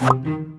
you